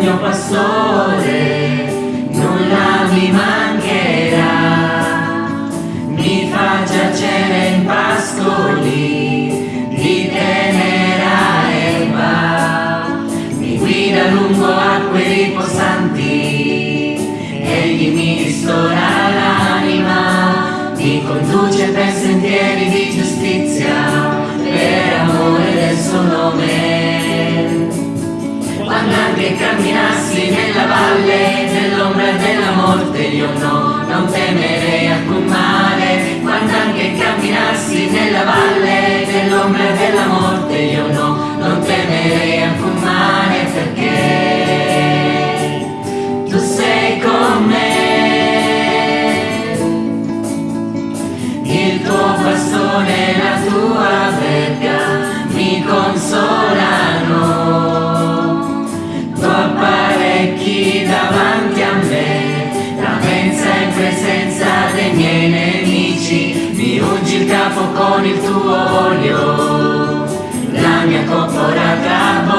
mio pastore, nulla mi mancherà. Mi fa giacere in pascoli di tenera erba. Mi guida lungo acque riposanti, egli mi ristora l'anima. Mi conduce per sentieri di giustizia, no, non ungi il capo con il tuo olio la mia coppola bocca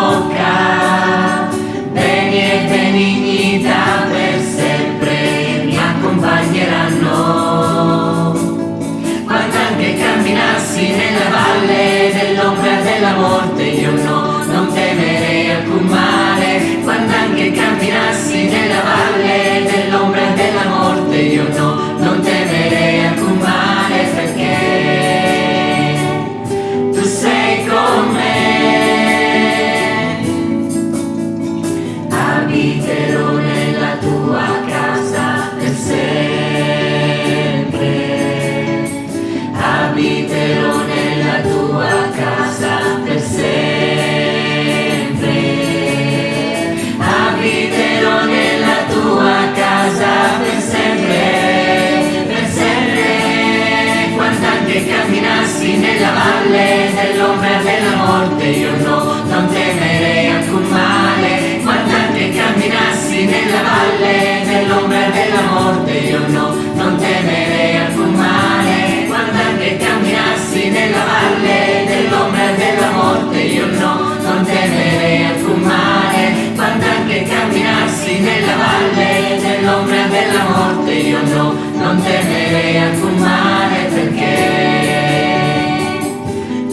io no, non temerei alcun male, guardando e camminassi nella valle, nell'ombra della morte, io no, non temerei alcun male, guardando e camminassi nella valle, nell'ombra della morte, io no, non temerei alcun male, guardando e camminassi nella valle, nell'ombra della morte, io no, non temerei alcun male, perché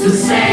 tu sei